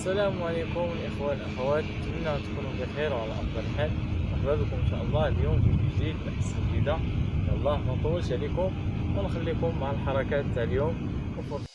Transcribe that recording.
السلام عليكم الإخوة الأخوات. أتمنى أن تكونوا بخير وعلى أفضل حال مرحبا بكم إن شاء الله اليوم فيديو جديد بحث جديدة. يلا ما نطولش عليكم ونخليكم مع الحركات تاع اليوم. وفرصة